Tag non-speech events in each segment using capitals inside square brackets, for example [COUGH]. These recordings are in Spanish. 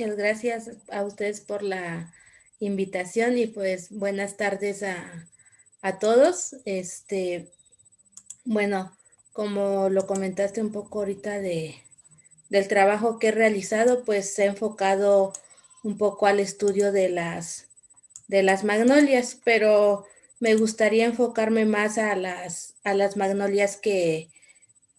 Muchas gracias a ustedes por la invitación y pues buenas tardes a, a todos. Este, bueno, como lo comentaste un poco ahorita de, del trabajo que he realizado, pues he enfocado un poco al estudio de las, de las magnolias, pero me gustaría enfocarme más a las, a las magnolias que,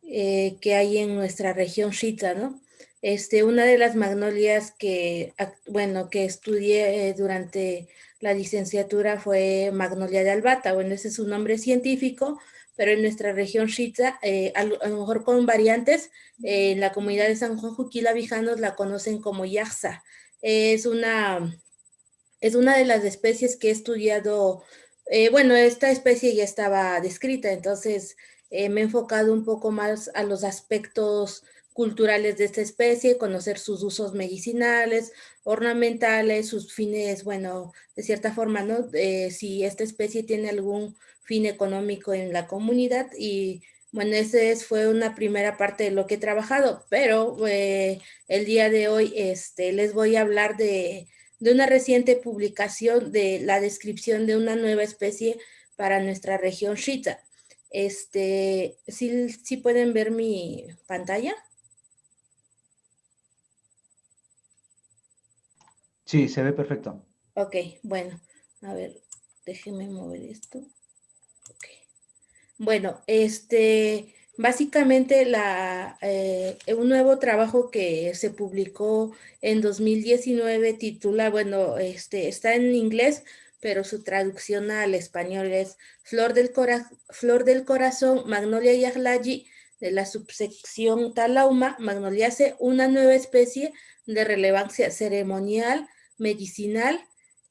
eh, que hay en nuestra región Shita, ¿no? Este, una de las magnolias que, bueno, que estudié eh, durante la licenciatura fue Magnolia de Albata. Bueno, ese es su nombre científico, pero en nuestra región Shitza, eh, a, lo mejor con variantes, eh, en la comunidad de San Juan Juquila Vijanos la conocen como Yaxsa. es, una, es una de las especies que he estudiado, bueno, esta especie ya estaba descrita, entonces me he enfocado un poco más a los aspectos culturales de esta especie, conocer sus usos medicinales, ornamentales, sus fines, bueno, de cierta forma, ¿no? Si esta especie tiene algún fin económico en la comunidad y bueno, esa fue una primera parte de lo que he trabajado, pero eh, el día de hoy este, les voy a hablar de, de una reciente publicación de la descripción de una nueva especie para nuestra región Shita. Este, ¿sí, ¿sí pueden ver mi pantalla? Sí, se ve perfecto. Ok, bueno, a ver, déjeme mover esto. Okay. Bueno, este, básicamente la, eh, un nuevo trabajo que se publicó en 2019 titula, bueno, este, está en inglés, pero su traducción al español es Flor del, Flor del Corazón, Magnolia Yahlayi, de la subsección Talauma, Magnoliaceae, una nueva especie de relevancia ceremonial, medicinal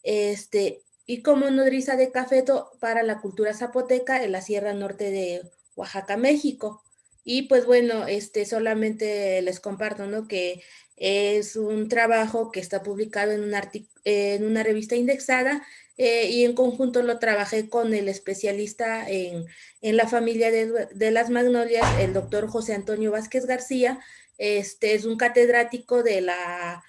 este, y como nodriza de cafeto para la cultura zapoteca en la Sierra Norte de Oaxaca, México. Y pues bueno, este, solamente les comparto ¿no? que es un trabajo que está publicado en, un en una revista indexada eh, y en conjunto lo trabajé con el especialista en, en la familia de, de, las magnolias, el doctor José Antonio Vázquez García. Este es un catedrático de la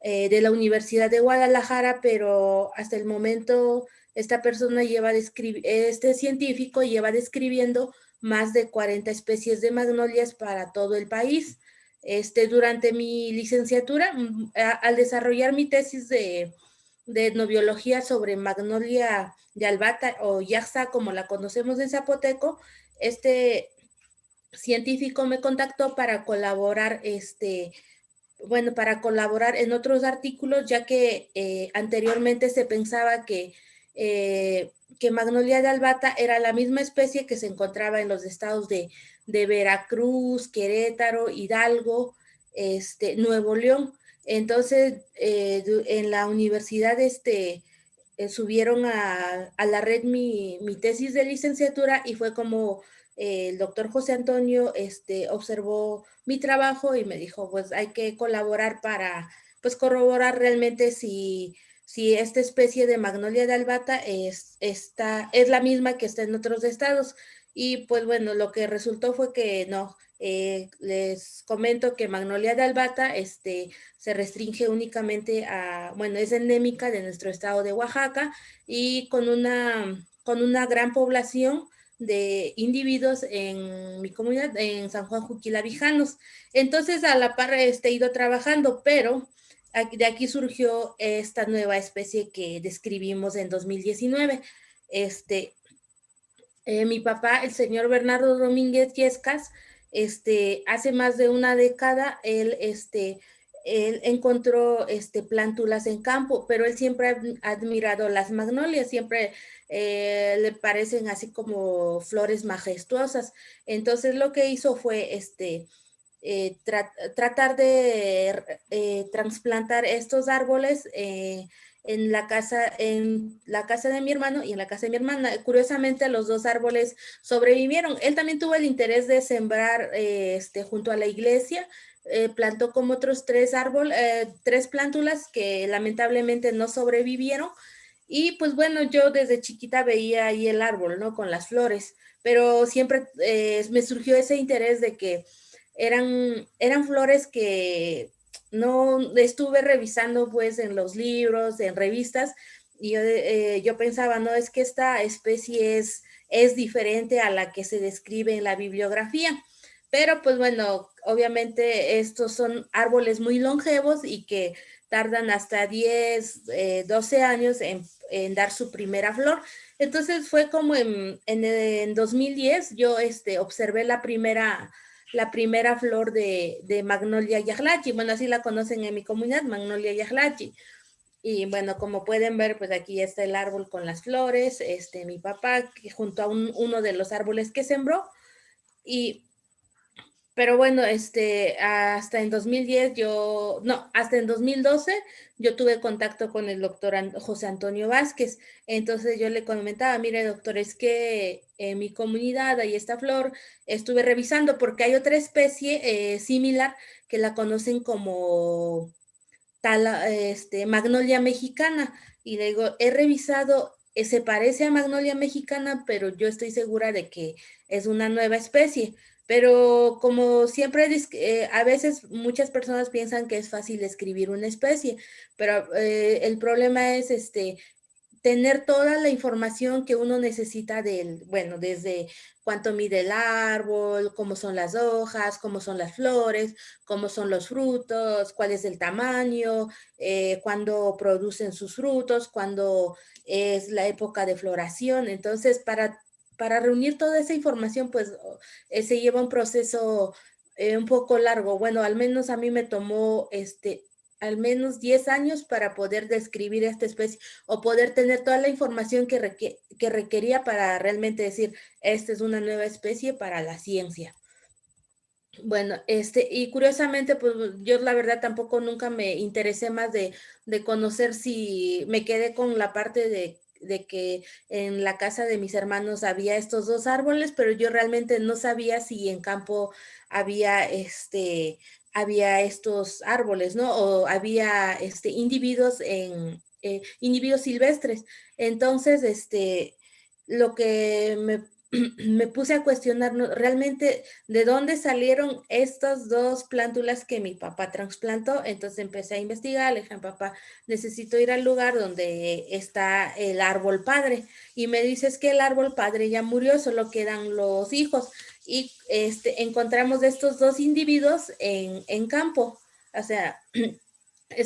eh, de la Universidad de Guadalajara, pero hasta el momento esta persona lleva este científico lleva describiendo más de 40 especies de magnolias para todo el país. Este, durante mi licenciatura, mm, al desarrollar mi tesis de, de etnobiología sobre magnolia de albata o yaxa, como la conocemos en zapoteco, este científico me contactó para colaborar este, bueno, para colaborar en otros artículos, ya que eh, anteriormente se pensaba que, eh, que Magnolia de albata era la misma especie que se encontraba en los estados de, Veracruz, Querétaro, Hidalgo, este, Nuevo León. Entonces, eh, en la universidad este, subieron a, la red mi, mi tesis de licenciatura y fue como el doctor José Antonio este, observó mi trabajo y me dijo, pues hay que colaborar para pues corroborar realmente si, si esta especie de magnolia de albata es, está, es la misma que está en otros estados. Y pues bueno, lo que resultó fue que no, eh, les comento que magnolia de albata este, se restringe únicamente a, bueno, es endémica de nuestro estado de Oaxaca y con una, con una gran población de individuos en mi comunidad, en San Juan Juquilavijanos. Entonces, a la par este, he ido trabajando, pero de aquí surgió esta nueva especie que describimos en 2019. Este, eh, mi papá, el señor Bernardo Domínguez Yescas, este, hace más de una década, él, este, él encontró este, plántulas en campo, pero él siempre ha admirado las magnolias, siempre eh, le parecen así como flores majestuosas. Entonces lo que hizo fue este, eh, tratar de eh, transplantar estos árboles en la casa en la casa de mi hermano y en la casa de mi hermana. Curiosamente los dos árboles sobrevivieron. Él también tuvo el interés de sembrar este, junto a la iglesia, plantó como otros tres árboles, tres plántulas que lamentablemente no sobrevivieron, y pues bueno, yo desde chiquita veía ahí el árbol, ¿no? Con las flores, pero siempre eh, me surgió ese interés de que eran, eran flores que no estuve revisando pues en los libros, en revistas, y yo, eh, yo pensaba, no, es que esta especie es, es diferente a la que se describe en la bibliografía. Pero pues bueno, obviamente estos son árboles muy longevos y que tardan hasta 10, 12 eh, años en, dar su primera flor. Entonces fue como en, en, en 2010 yo este, observé la primera, la primera flor de, de Magnolia yahlachi. Bueno, así la conocen en mi comunidad, Magnolia yahlachi. Y bueno, como pueden ver, pues aquí está el árbol con las flores, este, mi papá junto a un, uno de los árboles que sembró. Y pero bueno, este, hasta en 2010 yo, no, hasta en 2012 yo tuve contacto con el doctor José Antonio Vázquez. Entonces yo le comentaba, mire doctor, es que en mi comunidad hay esta flor, estuve revisando porque hay otra especie eh, similar que la conocen como tal, este, magnolia mexicana. Y le digo, he revisado, eh, se parece a magnolia mexicana, pero yo estoy segura de que es una nueva especie pero como siempre, eh, a veces muchas personas piensan que es fácil escribir una especie, pero eh, el problema es este, tener toda la información que uno necesita del, bueno, desde cuánto mide el árbol, cómo son las hojas, cómo son las flores, cómo son los frutos, cuál es el tamaño, eh, cuándo producen sus frutos, cuándo es la época de floración. Entonces, para para reunir toda esa información, pues eh, se lleva un proceso eh, un poco largo. Bueno, al menos a mí me tomó este al menos 10 años para poder describir esta especie o poder tener toda la información que, que requería para realmente decir, esta es una nueva especie para la ciencia. Bueno, este, y curiosamente, pues yo la verdad tampoco nunca me interesé más de, de conocer si me quedé con la parte de de que en la casa de mis hermanos había estos dos árboles, pero yo realmente no sabía si en campo había este había estos árboles, ¿no? O había este individuos en eh, individuos silvestres. Entonces, este lo que me [CLEARS THROAT] me puse a cuestionar realmente de dónde salieron estas dos plántulas que mi papá trasplantó. Entonces empecé a investigar, le dije, papá, necesito ir al lugar donde está el árbol padre. Y me dices que el árbol padre ya murió, solo quedan los hijos. Y este, encontramos estos dos individuos en, en campo. O sea, [CLEARS THROAT]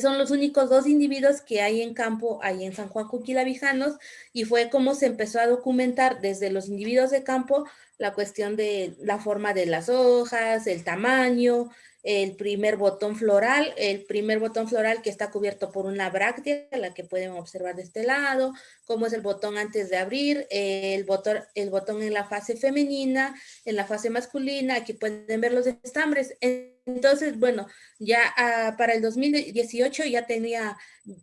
son los únicos dos individuos que hay en campo ahí en San Juan Cuquilavijanos y fue como se empezó a documentar desde los individuos de campo la cuestión de la forma de las hojas, el tamaño, el primer botón floral, el primer botón floral que está cubierto por una bráctea, la que pueden observar de este lado, cómo es el botón antes de abrir, el botón, el botón en la fase femenina, en la fase masculina, aquí pueden ver los estambres. Entonces, bueno, ya ah, para el 2018 ya tenía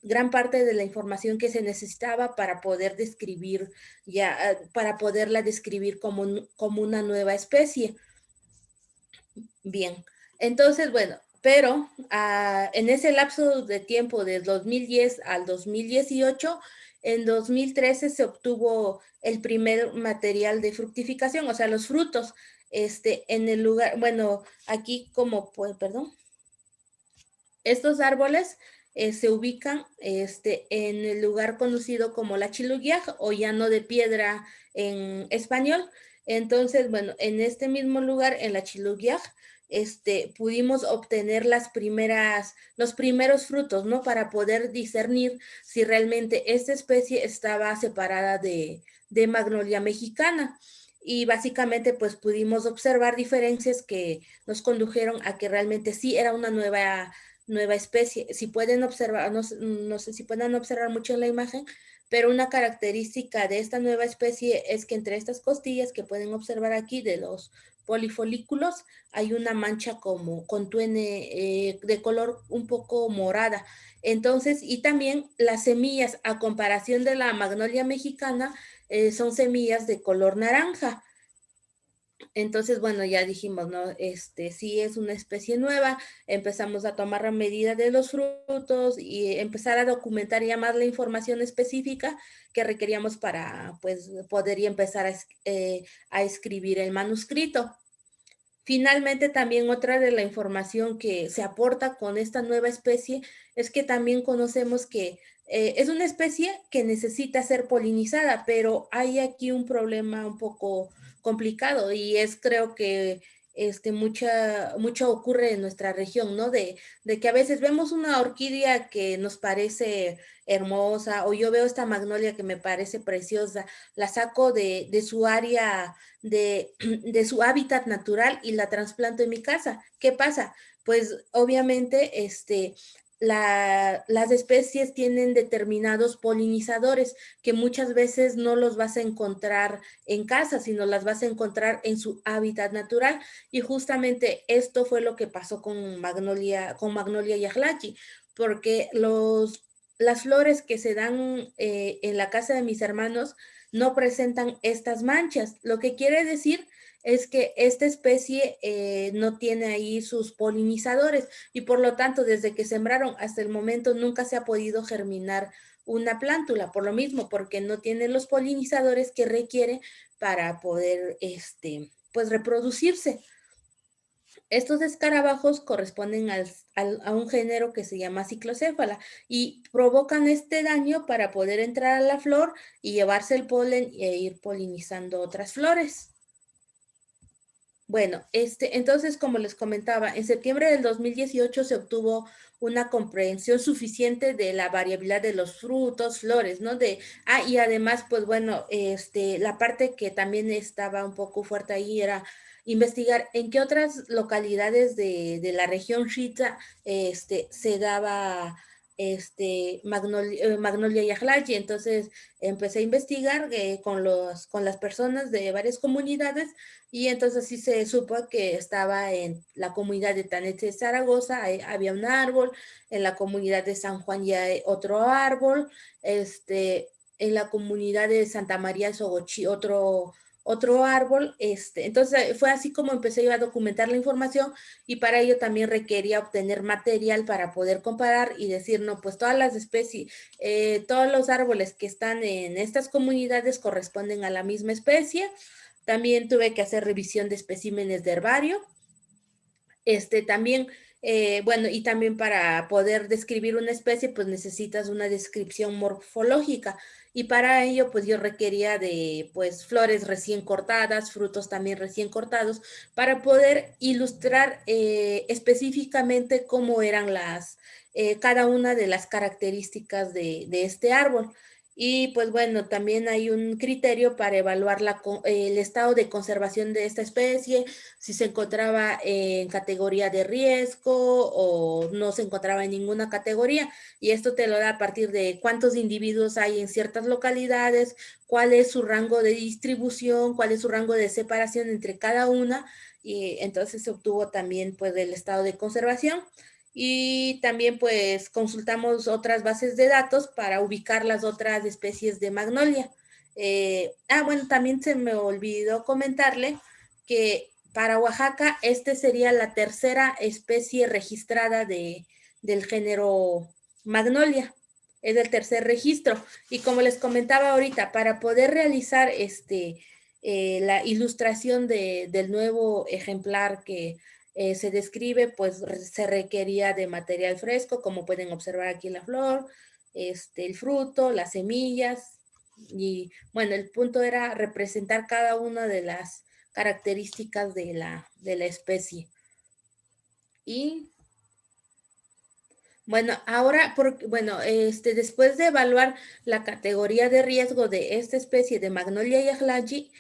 gran parte de la información que se necesitaba para poder describir, ya, ah, para poderla describir como, como una nueva especie. Bien. Entonces, bueno, pero ah, en ese lapso de tiempo de 2010 al 2018, en 2013 se obtuvo el primer material de fructificación, o sea, los frutos, este, en el lugar, bueno, aquí como, pues, perdón, estos árboles eh, se ubican este, en el lugar conocido como la Chiluguiaj o llano de piedra en español. Entonces, bueno, en este mismo lugar, en la Chiluguiaj, este, pudimos obtener las primeras, los primeros frutos, ¿no? Para poder discernir si realmente esta especie estaba separada de, de Magnolia mexicana. Y básicamente pues pudimos observar diferencias que nos condujeron a que realmente sí era una nueva, nueva especie. Si pueden observar, no, no sé si pueden observar mucho en la imagen, pero una característica de esta nueva especie es que entre estas costillas que pueden observar aquí de los polifolículos hay una mancha como con tuene eh, de color un poco morada. Entonces, y también las semillas, a comparación de la magnolia mexicana, eh, son semillas de color naranja. Entonces, bueno, ya dijimos, ¿no? Este sí es una especie nueva, empezamos a tomar la medida de los frutos y empezar a documentar ya más la información específica que requeríamos para, pues, poder empezar a, eh, a escribir el manuscrito. Finalmente, también otra de la información que se aporta con esta nueva especie es que también conocemos que eh, es una especie que necesita ser polinizada, pero hay aquí un problema un poco complicado y es creo que este, mucha, mucho ocurre en nuestra región, ¿no? De, de, que a veces vemos una orquídea que nos parece hermosa o yo veo esta magnolia que me parece preciosa, la saco de, de su área, de, [CLEARS THROAT] de, su hábitat natural y la trasplanto en mi casa. ¿Qué pasa? Pues obviamente este, las especies tienen determinados polinizadores que muchas veces no los vas a encontrar en casa, sino las vas a encontrar en su hábitat natural. Y justamente esto fue lo que pasó con Magnolia, con Magnolia porque los, las flores que se dan eh, en la casa de mis hermanos no presentan estas manchas, lo que quiere decir es que esta especie eh, no tiene ahí sus polinizadores y por lo tanto desde que sembraron hasta el momento nunca se ha podido germinar una plántula, por lo mismo, porque no tiene los polinizadores que requiere para poder este, pues reproducirse. Estos escarabajos corresponden a un género que se llama ciclocéfala y provocan este daño para poder entrar a la flor y llevarse el polen e ir polinizando otras flores. Bueno, este, entonces, como les comentaba, en septiembre del 2018 se obtuvo una comprensión suficiente de la variabilidad de los frutos, flores, ¿no? De, ah, y además, pues bueno, este, la parte que también estaba un poco fuerte ahí era investigar en qué otras localidades de, de la región Shita este, se daba este, Magnolia, eh, Magnolia Entonces empecé a investigar eh, con, los, con las personas de varias comunidades y entonces sí se supo que estaba en la comunidad de Tanete Zaragoza, había un árbol, en la comunidad de San Juan ya hay otro árbol, este, en la comunidad de Santa María Sogochi otro otro árbol. Este, entonces fue así como empecé a documentar la información y para ello también requería obtener material para poder comparar y decir, no, pues todas las especies, eh, todos los árboles que están en estas comunidades corresponden a la misma especie. También tuve que hacer revisión de especímenes de herbario. Este, también eh, bueno, y también para poder describir una especie, pues necesitas una descripción morfológica. Y para ello, pues yo requería de, pues, flores recién cortadas, frutos también recién cortados, para poder ilustrar eh, específicamente cómo eran las, eh, cada una de las características de, de este árbol. Y pues bueno, también hay un criterio para evaluar el estado de conservación de esta especie, si se encontraba en categoría de riesgo o no se encontraba en ninguna categoría. Y esto te lo da a partir de cuántos individuos hay en ciertas localidades, cuál es su rango de distribución, cuál es su rango de separación entre cada una. Y entonces se obtuvo también pues el estado de conservación y también pues consultamos otras bases de datos para ubicar las otras especies de magnolia. Eh, ah, bueno, también se me olvidó comentarle que para Oaxaca este sería la tercera especie registrada de, del género magnolia. Es el tercer registro. Y como les comentaba ahorita, para poder realizar este, eh, la ilustración de, del nuevo ejemplar que eh, se describe, pues se requería de material fresco, como pueden observar aquí la flor, este, el fruto, las semillas, y bueno, el punto era representar cada una de las características de la, de la especie. Y bueno, ahora, porque, bueno, este, después de evaluar la categoría de riesgo de esta especie de Magnolia yahlaji,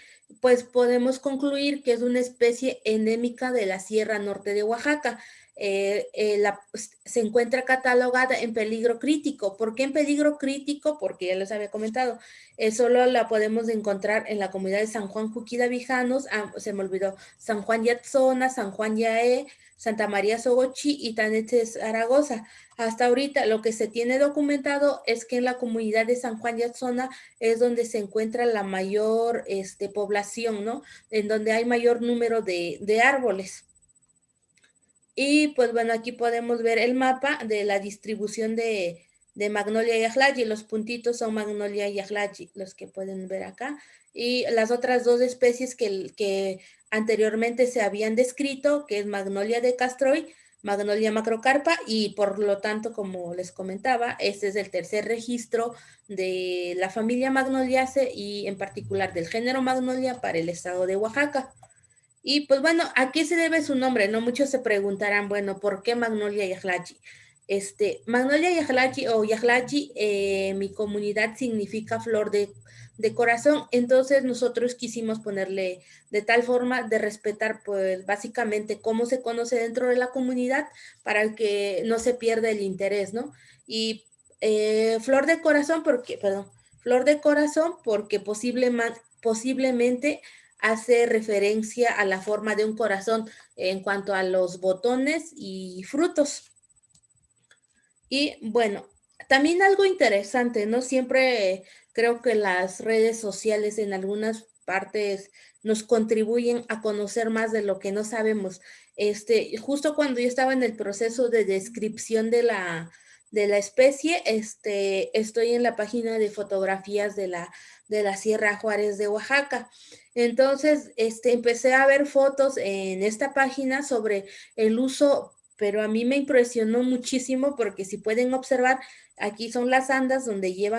pues podemos concluir que es una especie endémica de la Sierra Norte de Oaxaca. Eh, eh, pues, se encuentra catalogada en peligro crítico. ¿Por qué en peligro crítico? Porque ya les había comentado, eh, solo la podemos encontrar en la comunidad de San Juan Juquida Vijanos, ah, se me olvidó, San Juan Yatzona, San Juan Yaé, Santa María Sogochi y Tanete Zaragoza. Hasta ahorita lo que se tiene documentado es que en la comunidad de San Juan Yatzona es donde se encuentra la mayor este, población, ¿no? En donde hay mayor número de, de árboles. Y pues bueno, aquí podemos ver el mapa de la distribución de, de Magnolia y Los puntitos son Magnolia y los que pueden ver acá. Y las otras dos especies que, que anteriormente se habían descrito, que es Magnolia de Castroy, Magnolia macrocarpa y por lo tanto, como les comentaba, este es el tercer registro de la familia Magnoliaceae y en particular del género Magnolia para el estado de Oaxaca. Y pues bueno, ¿a qué se debe su nombre? No muchos se preguntarán, bueno, ¿por qué Magnolia Yahlachi? Este, Magnolia Yahlachi o Yahlachi, eh, mi comunidad significa flor de de corazón. Entonces nosotros quisimos ponerle de tal forma de respetar pues básicamente cómo se conoce dentro de la comunidad para que no se pierda el interés, ¿no? Y eh, flor de corazón porque, perdón, flor de corazón porque posiblemente hace referencia a la forma de un corazón en cuanto a los botones y frutos. Y bueno, también algo interesante, ¿no? Siempre creo que las redes sociales en algunas partes nos contribuyen a conocer más de lo que no sabemos. Este, justo cuando yo estaba en el proceso de descripción de la, de la especie, este, estoy en la página de fotografías de la, de la Sierra Juárez de Oaxaca. Entonces, este, empecé a ver fotos en esta página sobre el uso pero a mí me impresionó muchísimo porque si pueden observar, aquí son las andas donde llevan